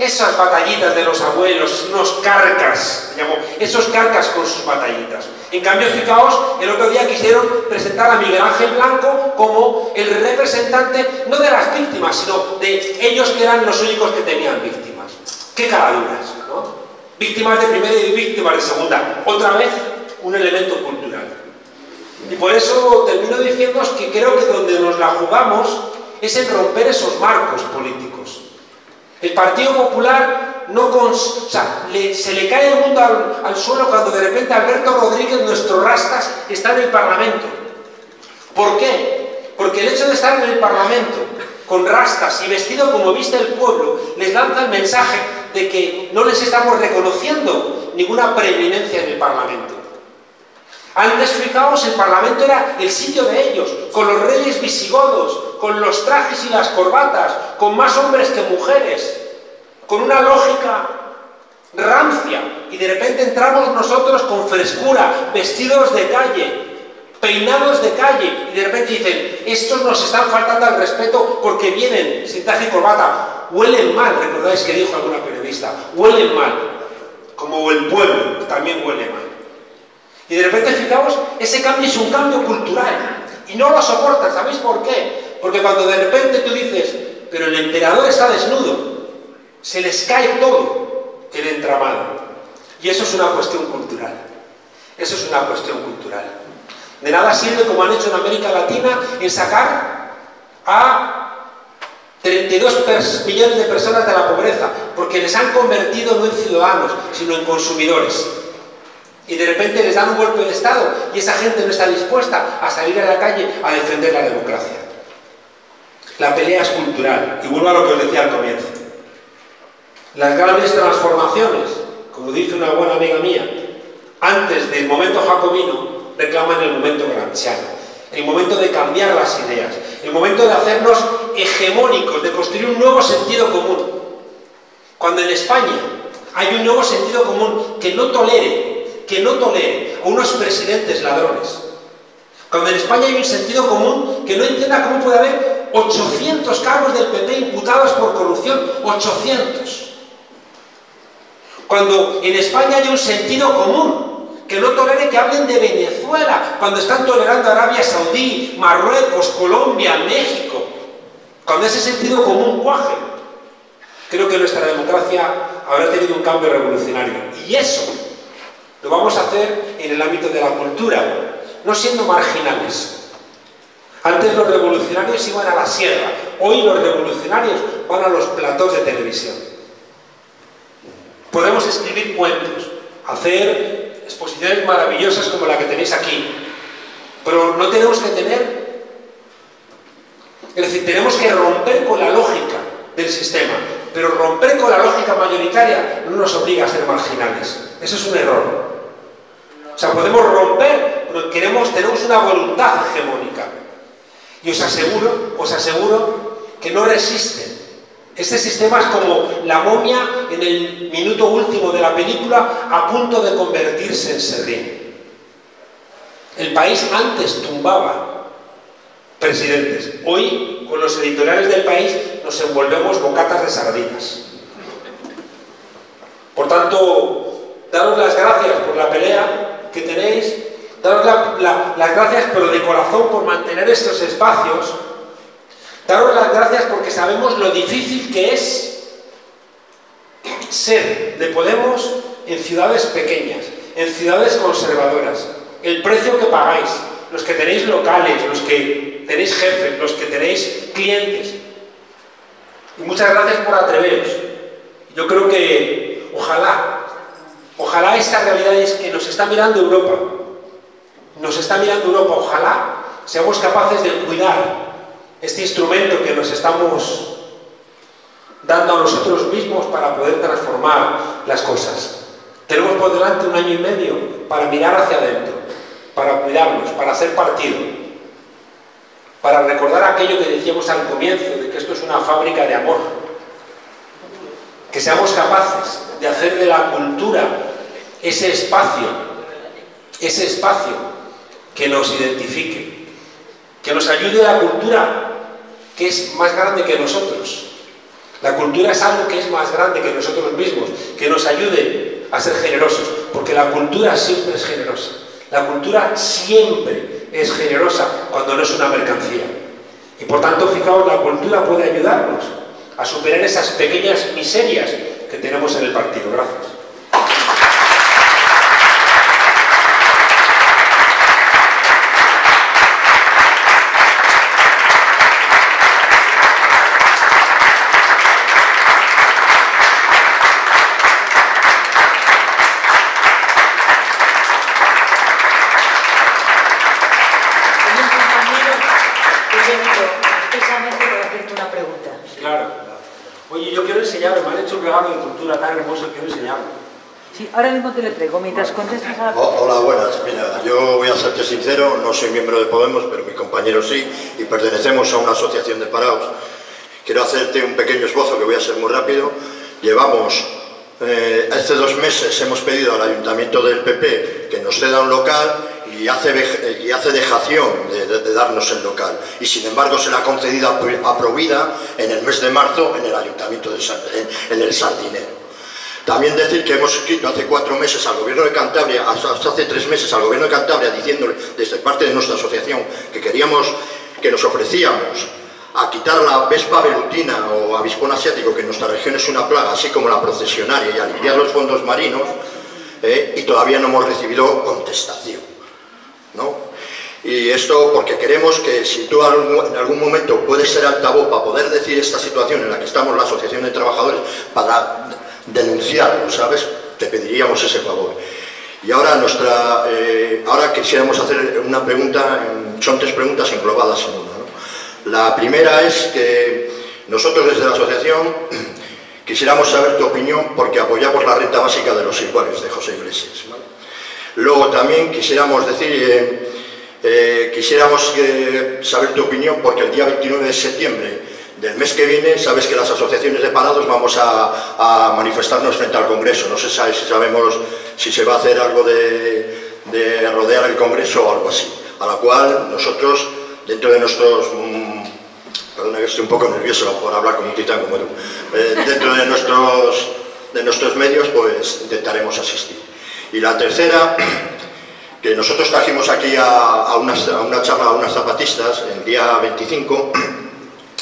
esas batallitas de los abuelos, unos carcas, llamó, esos carcas con sus batallitas. En cambio, fijaos, el otro día quisieron presentar a Miguel Ángel Blanco como el representante, no de las víctimas, sino de ellos que eran los únicos que tenían víctimas. ¡Qué caraduras! ¿no? Víctimas de primera y víctimas de segunda. Otra vez, un elemento cultural. Y por eso termino diciendo que creo que donde nos la jugamos es en romper esos marcos políticos. El Partido Popular no cons o sea, se le cae el mundo al, al, suelo cuando de repente Alberto Rodríguez, nuestro rastas, está en el Parlamento. ¿Por qué? Porque el hecho de estar en el Parlamento con rastas y vestido como viste el pueblo, les lanza el mensaje de que no les estamos reconociendo ninguna preeminencia en el Parlamento. Antes, fijaos, el Parlamento era el sitio de ellos, con los reyes visigodos, con los trajes y las corbatas, con más hombres que mujeres, con una lógica rancia. Y de repente entramos nosotros con frescura, vestidos de calle, peinados de calle, y de repente dicen, estos nos están faltando al respeto porque vienen sin traje y corbata, huelen mal, recordáis que dijo alguna periodista, huelen mal, como el pueblo también huele mal. Y de repente, fijaos, ese cambio es un cambio cultural. Y no lo soportan, ¿sabéis por qué? Porque cuando de repente tú dices, pero el emperador está desnudo, se les cae todo el entramado. Y eso es una cuestión cultural. Eso es una cuestión cultural. De nada sirve, como han hecho en América Latina, en sacar a 32 millones de personas de la pobreza, porque les han convertido no en ciudadanos, sino en consumidores y de repente les dan un golpe de Estado y esa gente no está dispuesta a salir a la calle a defender la democracia. La pelea es cultural y vuelvo a lo que os decía al comienzo. Las grandes transformaciones, como dice una buena amiga mía, antes del momento jacobino reclaman el momento gramsciano, el momento de cambiar las ideas, el momento de hacernos hegemónicos, de construir un nuevo sentido común. Cuando en España hay un nuevo sentido común que no tolere que no tolere a unos presidentes ladrones. Cuando en España hay un sentido común que no entienda cómo puede haber 800 cargos del PP imputados por corrupción, 800. Cuando en España hay un sentido común que no tolere que hablen de Venezuela, cuando están tolerando Arabia Saudí, Marruecos, Colombia, México. Cuando ese sentido común cuaje, creo que nuestra democracia habrá tenido un cambio revolucionario. Y eso lo vamos a hacer en el ámbito de la cultura, no siendo marginales. Antes los revolucionarios iban a la sierra, hoy los revolucionarios van a los platós de televisión. Podemos escribir cuentos, hacer exposiciones maravillosas como la que tenéis aquí, pero no tenemos que tener... Es decir, tenemos que romper con la lógica del sistema, pero romper con la lógica mayoritaria no nos obliga a ser marginales. Eso es un error. O sea, podemos romper, queremos, tenemos una voluntad hegemónica. Y os aseguro, os aseguro que no resisten. Este sistema es como la momia en el minuto último de la película a punto de convertirse en serrín. El país antes tumbaba presidentes. Hoy, con los editoriales del país, nos envolvemos bocatas de sardinas. Por tanto, daros las gracias por la pelea, que tenéis, daros las gracias, pero de corazón, por mantener estos espacios. Daros las gracias porque sabemos lo difícil que es ser de Podemos en ciudades pequeñas, en ciudades conservadoras. El precio que pagáis, los que tenéis locales, los que tenéis jefes, los que tenéis clientes. Y muchas gracias por atreveros. Yo creo que ojalá Ojalá esta realidad es que nos está mirando Europa. Nos está mirando Europa. Ojalá seamos capaces de cuidar este instrumento que nos estamos dando a nosotros mismos para poder transformar las cosas. Tenemos por delante un año y medio para mirar hacia adentro, para cuidarnos, para hacer partido, para recordar aquello que decíamos al comienzo, de que esto es una fábrica de amor. Que seamos capaces de hacer de la cultura ese espacio, ese espacio que nos identifique, que nos ayude a la cultura que es más grande que nosotros. La cultura es algo que es más grande que nosotros mismos, que nos ayude a ser generosos, porque la cultura siempre es generosa. La cultura siempre es generosa cuando no es una mercancía. Y por tanto, fijaos, la cultura puede ayudarnos a superar esas pequeñas miserias que tenemos en el partido. Gracias. regalo de cultura tan hermoso, quiero enseñarlo. Sí, ahora mismo te lo traigo, mientras contestas a la... Hola, buenas. Mira, yo voy a serte sincero, no soy miembro de Podemos, pero mi compañero sí, y pertenecemos a una asociación de parados. Quiero hacerte un pequeño esbozo que voy a ser muy rápido. Llevamos, eh, hace dos meses hemos pedido al Ayuntamiento del PP que nos ceda un local y hace, y hace dejación de, de, de, darnos el local. Y sin embargo se le ha concedido a Provida en el mes de marzo en el Ayuntamiento de en, en el Sardinero. También decir que hemos escrito hace cuatro meses al Gobierno de Cantabria, hasta hace tres meses al Gobierno de Cantabria, diciéndole desde parte de nuestra asociación que queríamos, que nos ofrecíamos a quitar la vespa velutina o avispón asiático, que en nuestra región es una plaga, así como la procesionaria, y a limpiar los fondos marinos, eh, y todavía no hemos recibido contestación. ¿no? Y esto porque queremos que si tú en algún momento puedes ser altavoz para poder decir esta situación en la que estamos la Asociación de Trabajadores, para denunciarlo, ¿sabes? Te pediríamos ese favor. Y ahora, nuestra, eh, ahora quisiéramos hacer una pregunta, son tres preguntas englobadas en una. ¿no? La primera es que nosotros desde la asociación quisiéramos saber tu opinión porque apoyamos la renta básica de los iguales de José Iglesias. Luego también quisiéramos decir, eh, eh, quisiéramos saber tu opinión porque el día 29 de septiembre del mes que viene, sabes que las asociaciones de parados vamos a, a manifestarnos frente al Congreso. No se sabe si sabemos si se va a hacer algo de, de, rodear el Congreso o algo así. A la cual nosotros, dentro de nuestros... Mmm, perdona que estoy un poco nervioso por hablar con un titán como tú. Eh, dentro de nuestros, de nuestros medios, pues intentaremos asistir. Y la tercera, que nosotros trajimos aquí a, a una charla a unas zapatistas el día 25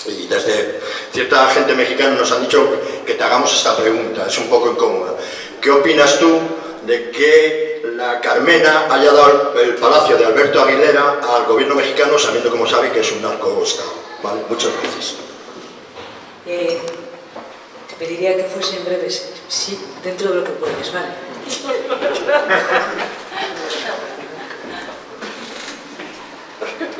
y desde cierta gente mexicana nos han dicho que te hagamos esta pregunta, es un poco incómoda. ¿Qué opinas tú de que la Carmena haya dado el palacio de Alberto Aguilera al gobierno mexicano sabiendo, como sabe, que es un narco-estado? ¿Vale? Muchas gracias. Eh, te pediría que fuesen breves, sí, dentro de lo que puedes, ¿vale?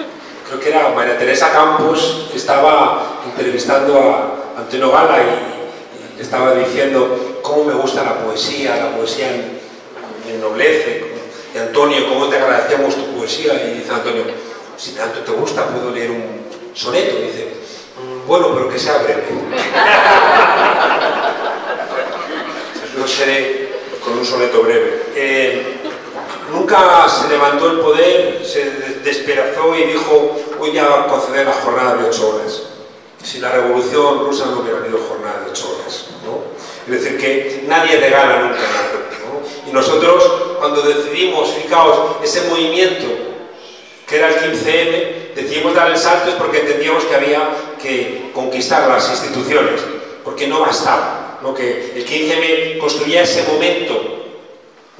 creo que era María Teresa Campos, que estaba entrevistando a Antonio Gala y, y estaba diciendo cómo me gusta la poesía, la poesía me ennoblece. Y Antonio, cómo te agradecemos tu poesía. Y dice Antonio, si tanto te gusta, puedo leer un soneto. Y dice, bueno, pero que sea breve. Yo seré con un soneto breve. Eh, nunca se levantó el poder, se despedazó y dijo voy a conceder la jornada de ocho horas. Si la revolución rusa no hubiera habido jornada de ocho horas. ¿no? Es decir, que nadie regala nunca nada. Y nosotros, cuando decidimos, fijaos, ese movimiento que era el 15M, decidimos dar el salto porque entendíamos que había que conquistar las instituciones, porque no bastaba. ¿no? Que el 15M construía ese momento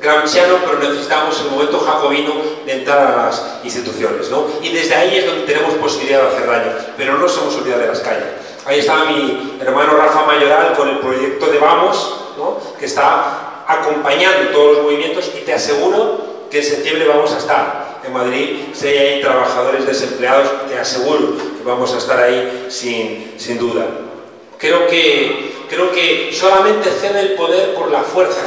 gramsciano, pero necesitamos el momento jacobino de entrar a las instituciones, ¿no? Y desde ahí es donde tenemos posibilidad de hacer daño, pero no somos olvidar de las calles. Ahí está mi hermano Rafa Mayoral con el proyecto de Vamos, ¿no? que está acompañando todos los movimientos y te aseguro que en septiembre vamos a estar en Madrid, si hay trabajadores desempleados, te aseguro que vamos a estar ahí sin, sin duda. Creo que, creo que solamente cede el poder por la fuerza,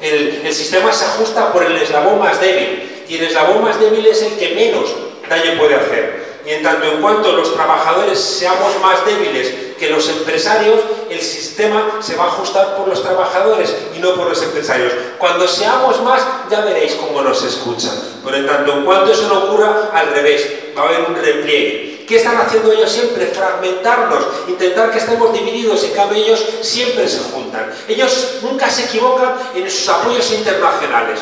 el, sistema se ajusta por el eslabón más débil y el eslabón más débil es el que menos daño puede hacer. Y en tanto en cuanto los trabajadores seamos más débiles que los empresarios, el sistema se va a ajustar por los trabajadores y no por los empresarios. Cuando seamos más, ya veréis cómo nos escuchan. Pero en tanto en cuanto eso no ocurra, al revés, va a haber un repliegue. ¿Qué están haciendo ellos siempre? Fragmentarnos, intentar que estemos divididos, en cambio ellos siempre se juntan. Ellos nunca se equivocan en sus apoyos internacionales.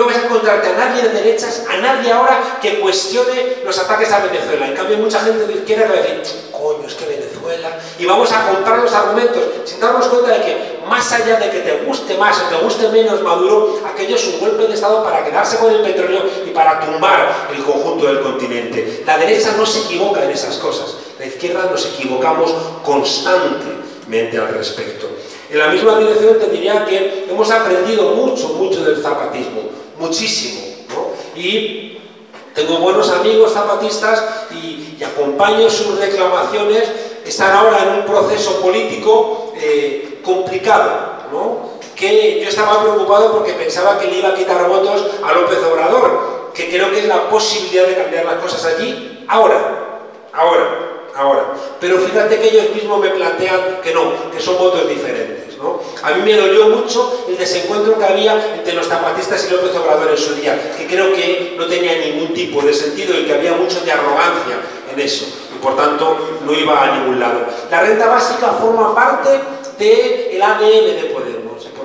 No vas a encontrarte a nadie de derechas, a nadie ahora que cuestione los ataques a Venezuela. En cambio, mucha gente de izquierda va a decir, coño, es que Venezuela. Y vamos a comprar los argumentos sin darnos cuenta de que, más allá de que te guste más o te guste menos Maduro, aquello es un golpe de Estado para quedarse con el petróleo y para tumbar el conjunto del continente. La derecha no se equivoca en esas cosas. La izquierda nos equivocamos constantemente al respecto. En la misma dirección te diría que hemos aprendido mucho, mucho del zapatismo, muchísimo. ¿no? Y tengo buenos amigos zapatistas y, acompaño sus reclamaciones. Están ahora en un proceso político eh, complicado, ¿no? que yo estaba preocupado porque pensaba que le iba a quitar votos a López Obrador, que creo que es la posibilidad de cambiar las cosas allí ahora, ahora, ahora. Pero fíjate que ellos mismos me plantean que no, que son votos diferentes. A mí me dolió mucho el desencuentro que había entre los zapatistas y López Obrador en su día, que creo que no tenía ningún tipo de sentido y que había mucho de arrogancia en eso, y por tanto no iba a ningún lado. La renta básica forma parte del ADN de Podemos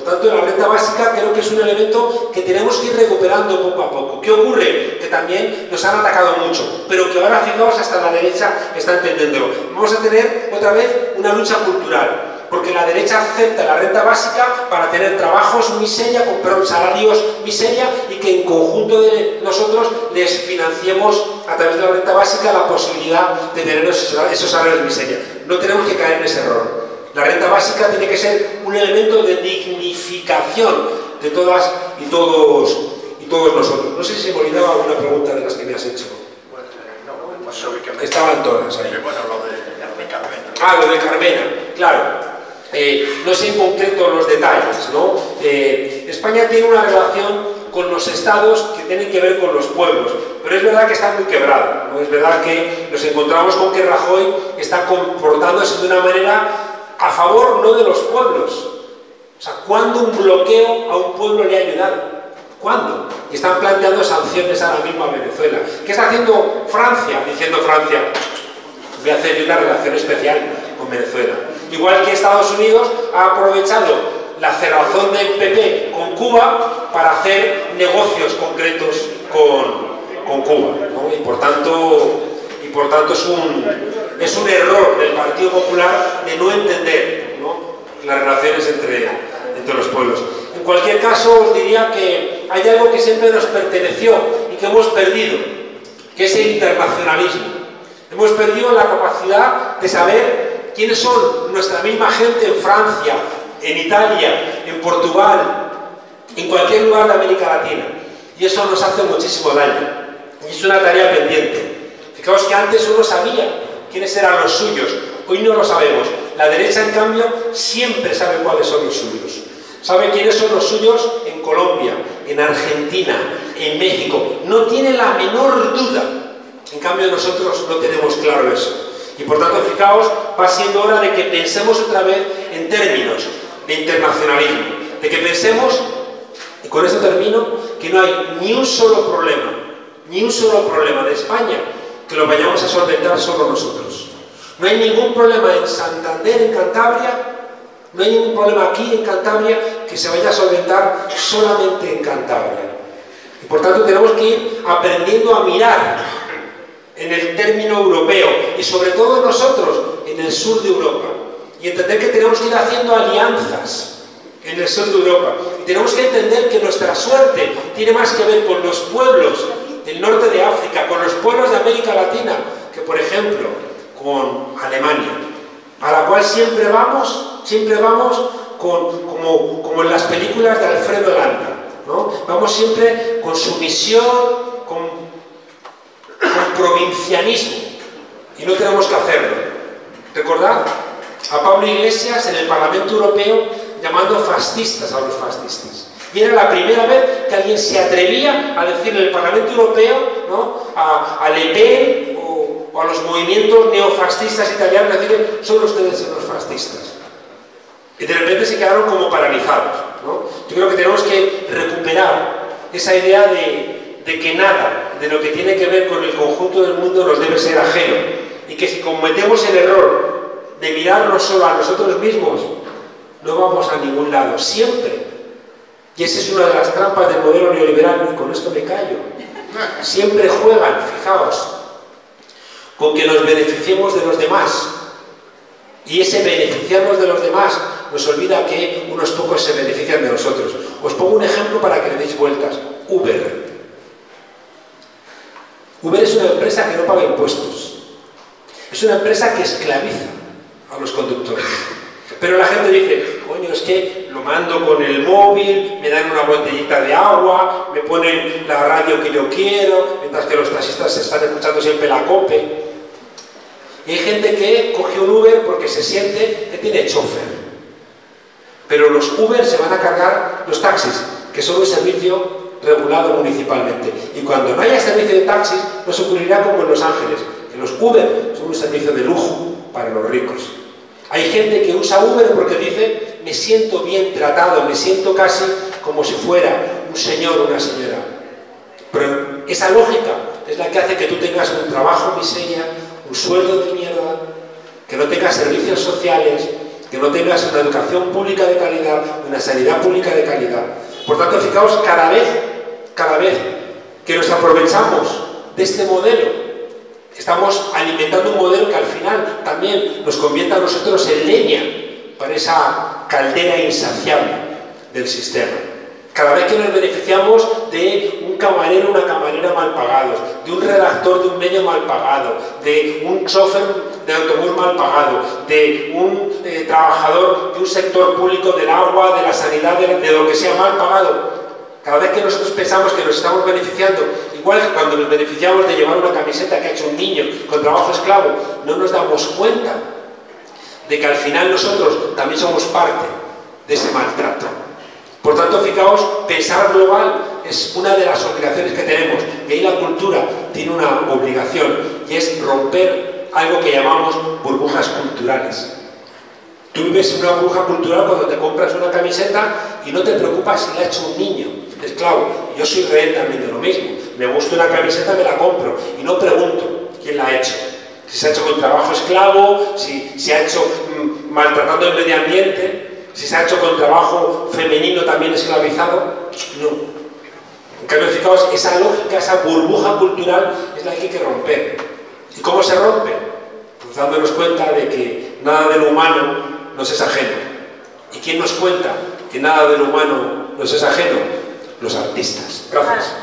tanto, la renta básica creo que es un elemento que tenemos que ir recuperando poco a poco. ¿Qué ocurre? Que también nos han atacado mucho, pero que ahora, fijaos, hasta la derecha está entendiéndolo. Vamos a tener otra vez una lucha cultural, porque la derecha acepta la renta básica para tener trabajos miseria, comprar salarios miseria y que en conjunto de nosotros les financiemos a través de la renta básica la posibilidad de tener esos salarios miseria. No tenemos que caer en ese error. La renta básica tiene que ser un elemento de dignificación de todas y todos, y todos nosotros. No sé si me olvidaba alguna pregunta de las que me has hecho. Estaban todas ahí. Bueno, lo de, Carmena. Ah, lo de Carmena, claro. Eh, no sé en concreto los detalles. Eh, España tiene una relación con los estados que tienen que ver con los pueblos, pero es verdad que está muy quebrado, ¿no? es verdad que nos encontramos con que Rajoy está comportándose de una manera a favor no de los pueblos. O sea, ¿cuándo un bloqueo a un pueblo le ha ayudado? ¿Cuándo? Y están planteando sanciones ahora mismo a Venezuela. ¿Qué está haciendo Francia? Diciendo Francia, voy a hacer una relación especial con Venezuela. Igual que Estados Unidos ha aprovechado la cerrazón del PP con Cuba para hacer negocios concretos con, con Cuba. Y por tanto, y por tanto es un, es un error del Partido Popular de no entender las relaciones entre, entre los pueblos. En cualquier caso, os diría que hay algo que siempre nos perteneció y que hemos perdido, que es el internacionalismo. Hemos perdido la capacidad de saber quiénes son nuestra misma gente en Francia, en Italia, en Portugal, en cualquier lugar de América Latina. Y eso nos hace muchísimo daño. Y es una tarea pendiente. Fijaos que antes uno sabía quiénes eran los suyos. Hoy no lo sabemos. La derecha, en cambio, siempre sabe cuáles son los suyos. Sabe quiénes son los suyos en Colombia, en Argentina, en México. No tiene la menor duda. En cambio, nosotros no tenemos claro eso. Y por tanto, fijaos, va siendo hora de que pensemos otra vez en términos de internacionalismo. De que pensemos, y con esto termino, que no hay ni un solo problema, ni un solo problema de España que lo vayamos a solventar solo nosotros. No hay ningún problema en Santander, en Cantabria, no hay ningún problema aquí en Cantabria que se vaya a solventar solamente en Cantabria. Y por tanto tenemos que ir aprendiendo a mirar en el término europeo y sobre todo nosotros en el sur de Europa y entender que tenemos que ir haciendo alianzas en el sur de Europa y tenemos que entender que nuestra suerte tiene más que ver con los pueblos del norte de África, con los pueblos de América Latina, que por ejemplo con Alemania, a la cual siempre vamos, siempre vamos con, como, como en las películas de Alfredo Landa, ¿no? Vamos siempre con sumisión, con, con provincianismo, y no tenemos que hacerlo. Recordad a Pablo Iglesias en el Parlamento Europeo llamando fascistas a los fascistas. Y era la primera vez que alguien se atrevía a decirle en el Parlamento Europeo, ¿no? a, Le Pen o, a los movimientos neofascistas italianos, decirle, son ustedes los fascistas. Y de repente se quedaron como paralizados. Yo creo que tenemos que recuperar esa idea de, de que nada de lo que tiene que ver con el conjunto del mundo nos debe ser ajeno. Y que si cometemos el error de mirarnos solo a nosotros mismos, no vamos a ningún lado. Siempre y esa es una de las trampas del modelo neoliberal, y con esto me callo. Siempre juegan, fijaos, con que nos beneficiemos de los demás. Y ese beneficiarnos de los demás nos olvida que unos pocos se benefician de nosotros. Os pongo un ejemplo para que le deis vueltas. Uber. Uber es una empresa que no paga impuestos. Es una empresa que esclaviza a los conductores. Pero la gente dice, coño, es que lo mando con el móvil, me dan una botellita de agua, me ponen la radio que yo quiero, mientras que los taxistas están escuchando siempre la cope. Y hay gente que coge un Uber porque se siente que tiene chofer. Pero los Uber se van a cargar los taxis, que son un servicio regulado municipalmente. Y cuando no haya servicio de taxis, nos ocurrirá como en Los Ángeles, que los Uber son un servicio de lujo para los ricos. Hay gente que usa Uber porque dice, me siento bien tratado, me siento casi como si fuera un señor o una señora. Pero esa lógica es la que hace que tú tengas un trabajo miseria, un sueldo de mierda, que no tengas servicios sociales, que no tengas una educación pública de calidad, una sanidad pública de calidad. Por tanto, fijaos, cada vez, cada vez que nos aprovechamos de este modelo, estamos alimentando un modelo que al final también nos convierte a nosotros en leña para esa caldera insaciable del sistema. Cada vez que nos beneficiamos de un camarero o una camarera mal pagados, de un redactor de un medio mal pagado, de un chofer de autobús mal pagado, de un eh, trabajador de un sector público del agua, de la sanidad, de lo que sea mal pagado, cada vez que nosotros pensamos que nos estamos beneficiando, igual que cuando nos beneficiamos de llevar una camiseta que ha hecho un niño con trabajo esclavo, no nos damos cuenta de que al final nosotros también somos parte de ese maltrato. Por tanto, fijaos, pensar global es una de las obligaciones que tenemos. Y ahí la cultura tiene una obligación y es romper algo que llamamos burbujas culturales. Tú vives una burbuja cultural cuando te compras una camiseta y no te preocupas si la ha hecho un niño, esclavo. Yo soy rehén también de lo mismo. Me gusta una camiseta, me la compro y no pregunto quién la ha hecho. Si se ha hecho con trabajo esclavo, si se ha hecho mm, maltratando el medio ambiente si se ha hecho con trabajo femenino también esclavizado, no. En cambio, fijaos, esa lógica, esa burbuja cultural es la que hay que romper. ¿Y cómo se rompe? Pues dándonos cuenta de que nada de lo humano nos es ajeno. ¿Y quién nos cuenta que nada de lo humano nos es ajeno? Los artistas. Gracias.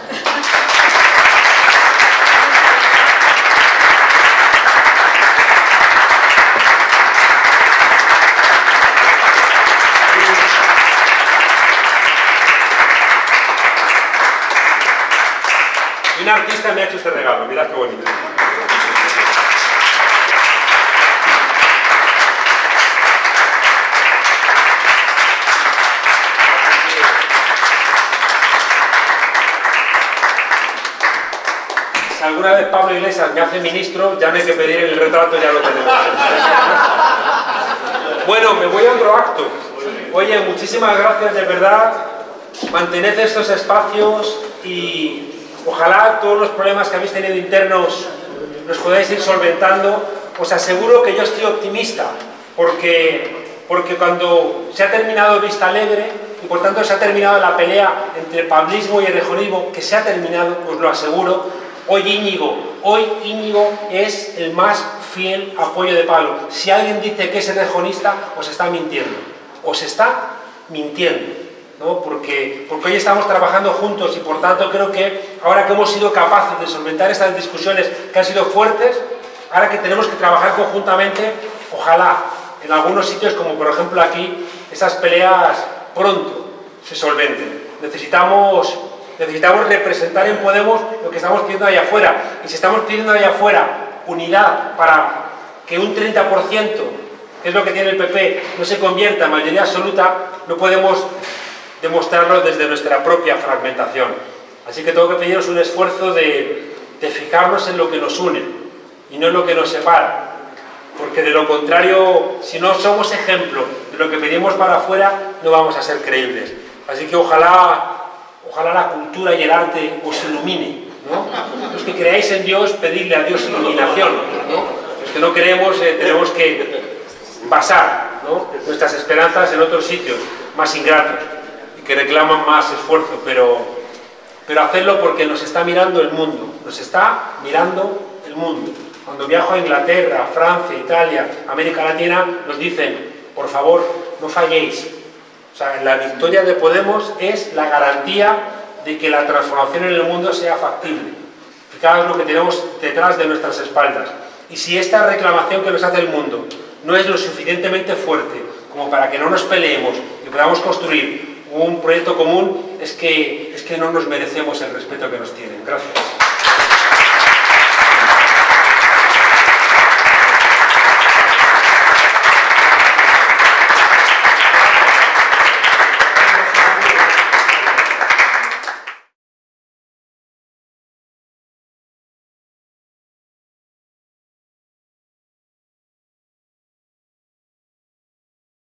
Un artista me ha hecho este regalo, mirad qué bonito. Si alguna vez Pablo Iglesias me hace ministro, ya no hay que pedir el retrato, ya lo tenemos. Bueno, me voy a otro acto. Oye, muchísimas gracias, de verdad. Mantened estos espacios y Ojalá todos los problemas que habéis tenido internos los podáis ir solventando. Os aseguro que yo estoy optimista, porque, porque cuando se ha terminado Vista Alegre, y por tanto se ha terminado la pelea entre pablismo y erejonismo, que se ha terminado, os lo aseguro, hoy Íñigo, hoy Íñigo es el más fiel apoyo de Pablo. Si alguien dice que es erejonista, os está mintiendo. Os está mintiendo porque, porque hoy estamos trabajando juntos y por tanto creo que ahora que hemos sido capaces de solventar estas discusiones que han sido fuertes, ahora que tenemos que trabajar conjuntamente, ojalá en algunos sitios, como por ejemplo aquí, esas peleas pronto se solventen. Necesitamos, necesitamos representar en Podemos lo que estamos pidiendo allá afuera. Y si estamos pidiendo allá afuera unidad para que un 30%, que es lo que tiene el PP, no se convierta en mayoría absoluta, no podemos demostrarlo desde nuestra propia fragmentación. Así que tengo que pediros un esfuerzo de, de fijarnos en lo que nos une y no en lo que nos separa. Porque de lo contrario, si no somos ejemplo de lo que pedimos para afuera, no vamos a ser creíbles. Así que ojalá, ojalá la cultura y el arte os ilumine. Los que creáis en Dios, pedirle a Dios iluminación. Los que no creemos, eh, tenemos que basar nuestras esperanzas en otros sitios más ingratos que reclaman más esfuerzo, pero, pero hacerlo porque nos está mirando el mundo, nos está mirando el mundo. Cuando viajo a Inglaterra, Francia, Italia, América Latina, nos dicen, por favor, no falléis. O sea, la victoria de Podemos es la garantía de que la transformación en el mundo sea factible. Fijaos lo que tenemos detrás de nuestras espaldas. Y si esta reclamación que nos hace el mundo no es lo suficientemente fuerte como para que no nos peleemos y podamos construir un proyecto común, es que, es que no nos merecemos el respeto que nos tienen. Gracias.